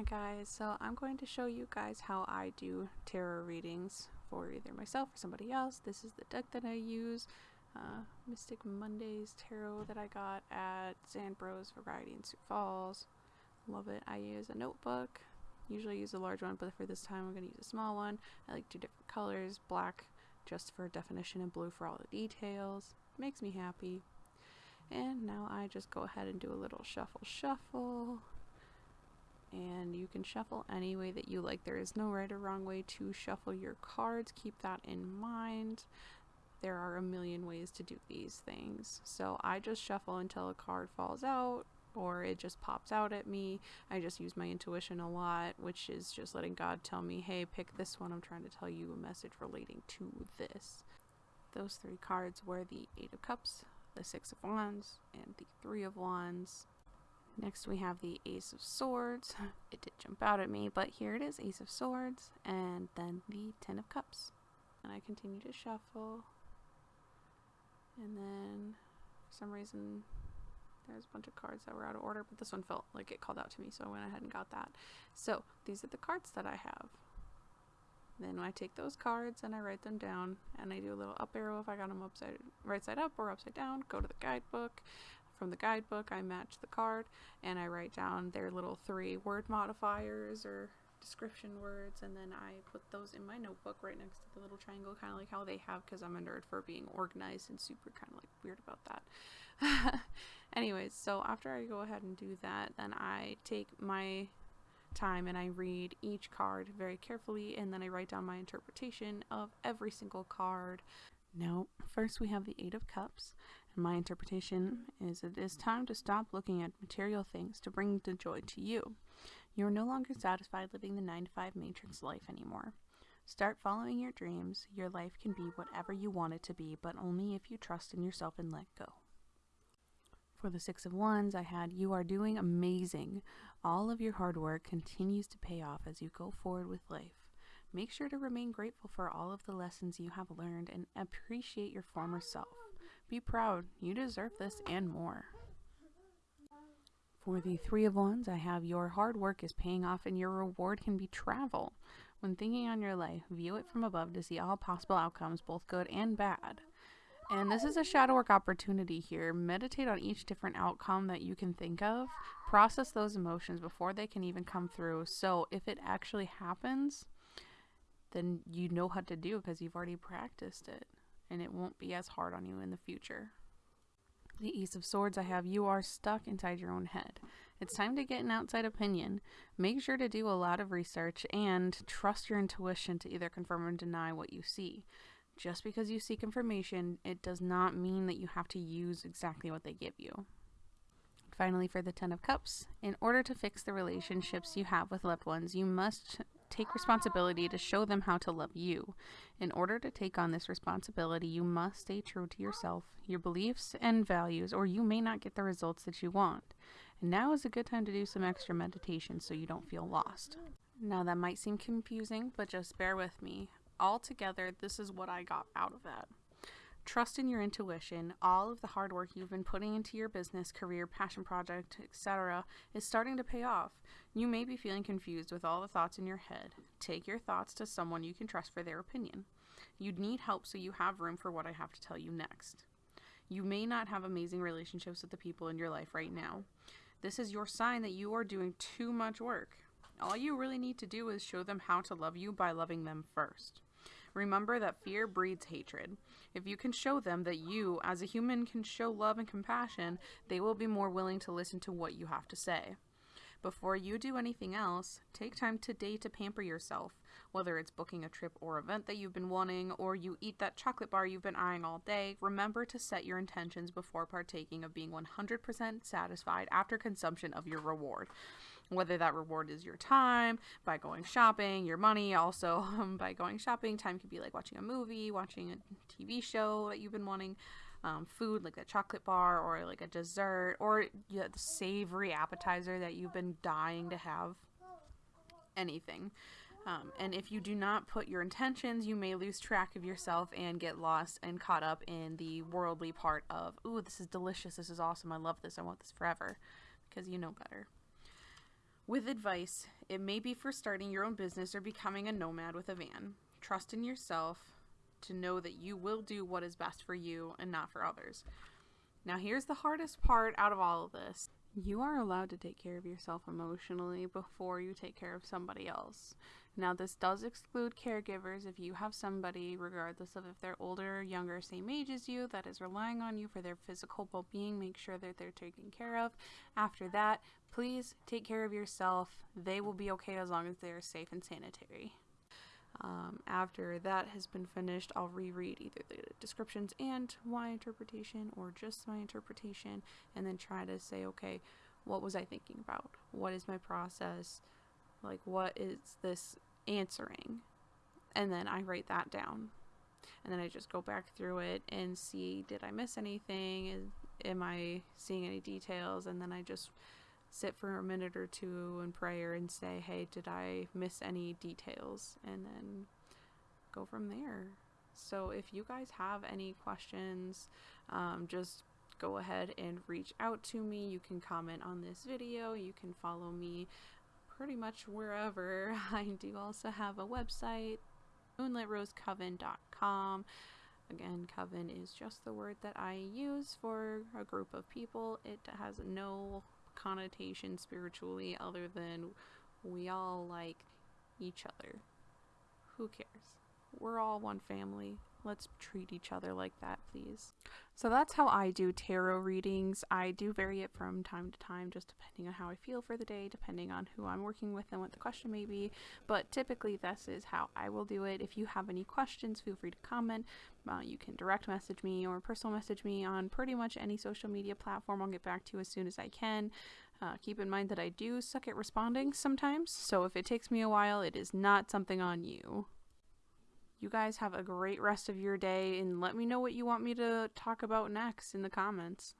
Hi guys, so I'm going to show you guys how I do tarot readings for either myself or somebody else. This is the deck that I use, uh, Mystic Mondays Tarot that I got at Zandbroz Variety in Sioux Falls. Love it. I use a notebook, usually use a large one, but for this time I'm going to use a small one. I like two different colors, black just for definition and blue for all the details. Makes me happy. And now I just go ahead and do a little shuffle shuffle and you can shuffle any way that you like. There is no right or wrong way to shuffle your cards. Keep that in mind. There are a million ways to do these things. So I just shuffle until a card falls out or it just pops out at me. I just use my intuition a lot, which is just letting God tell me, hey, pick this one. I'm trying to tell you a message relating to this. Those three cards were the Eight of Cups, the Six of Wands, and the Three of Wands. Next we have the Ace of Swords. It did jump out at me, but here it is, Ace of Swords, and then the Ten of Cups. And I continue to shuffle. And then, for some reason, there's a bunch of cards that were out of order, but this one felt like it called out to me, so I went ahead and got that. So, these are the cards that I have. Then I take those cards and I write them down, and I do a little up arrow if I got them upside, right side up or upside down. Go to the guidebook, from the guidebook, I match the card and I write down their little three word modifiers or description words and then I put those in my notebook right next to the little triangle kind of like how they have because I'm a nerd for being organized and super kind of like weird about that. Anyways, so after I go ahead and do that, then I take my time and I read each card very carefully and then I write down my interpretation of every single card. Now, first we have the Eight of Cups my interpretation is it is time to stop looking at material things to bring the joy to you. You are no longer satisfied living the 9 to 5 matrix life anymore. Start following your dreams. Your life can be whatever you want it to be, but only if you trust in yourself and let go. For the Six of Wands, I had You are doing amazing. All of your hard work continues to pay off as you go forward with life. Make sure to remain grateful for all of the lessons you have learned and appreciate your former self. Be proud. You deserve this and more. For the Three of Wands, I have your hard work is paying off and your reward can be travel. When thinking on your life, view it from above to see all possible outcomes, both good and bad. And this is a shadow work opportunity here. Meditate on each different outcome that you can think of. Process those emotions before they can even come through. So if it actually happens, then you know how to do because you've already practiced it and it won't be as hard on you in the future. The Ace of Swords I have, you are stuck inside your own head. It's time to get an outside opinion. Make sure to do a lot of research and trust your intuition to either confirm or deny what you see. Just because you seek information, it does not mean that you have to use exactly what they give you. Finally, for the Ten of Cups, in order to fix the relationships you have with loved ones, you must take responsibility to show them how to love you. In order to take on this responsibility, you must stay true to yourself, your beliefs, and values, or you may not get the results that you want. And now is a good time to do some extra meditation so you don't feel lost. Now, that might seem confusing, but just bear with me. Altogether, this is what I got out of that. Trust in your intuition. All of the hard work you've been putting into your business, career, passion project, etc., is starting to pay off. You may be feeling confused with all the thoughts in your head. Take your thoughts to someone you can trust for their opinion. You'd need help, so you have room for what I have to tell you next. You may not have amazing relationships with the people in your life right now. This is your sign that you are doing too much work. All you really need to do is show them how to love you by loving them first. Remember that fear breeds hatred. If you can show them that you, as a human, can show love and compassion, they will be more willing to listen to what you have to say. Before you do anything else, take time today to pamper yourself. Whether it's booking a trip or event that you've been wanting, or you eat that chocolate bar you've been eyeing all day, remember to set your intentions before partaking of being 100% satisfied after consumption of your reward whether that reward is your time by going shopping, your money, also um, by going shopping. Time could be like watching a movie, watching a TV show that you've been wanting, um, food like a chocolate bar or like a dessert or yeah, the savory appetizer that you've been dying to have. Anything. Um, and if you do not put your intentions, you may lose track of yourself and get lost and caught up in the worldly part of, ooh, this is delicious, this is awesome, I love this, I want this forever, because you know better. With advice, it may be for starting your own business or becoming a nomad with a van. Trust in yourself to know that you will do what is best for you and not for others. Now, here's the hardest part out of all of this you are allowed to take care of yourself emotionally before you take care of somebody else. Now, this does exclude caregivers. If you have somebody, regardless of if they're older, younger, same age as you, that is relying on you for their physical well being, make sure that they're taken care of. After that, please take care of yourself. They will be okay as long as they are safe and sanitary. Um, after that has been finished, I'll reread either the descriptions and my interpretation or just my interpretation and then try to say, okay, what was I thinking about? What is my process? Like, what is this answering? And then I write that down. And then I just go back through it and see did I miss anything? Am I seeing any details? And then I just sit for a minute or two in prayer and say, hey, did I miss any details? And then go from there. So if you guys have any questions, um, just go ahead and reach out to me. You can comment on this video. You can follow me pretty much wherever. I do also have a website, moonlitrosecoven.com. Again, coven is just the word that I use for a group of people. It has no connotation spiritually other than we all like each other. Who cares? We're all one family. Let's treat each other like that, please. So that's how I do tarot readings. I do vary it from time to time, just depending on how I feel for the day, depending on who I'm working with and what the question may be. But typically, this is how I will do it. If you have any questions, feel free to comment. Uh, you can direct message me or personal message me on pretty much any social media platform. I'll get back to you as soon as I can. Uh, keep in mind that I do suck at responding sometimes, so if it takes me a while, it is not something on you. You guys have a great rest of your day and let me know what you want me to talk about next in the comments.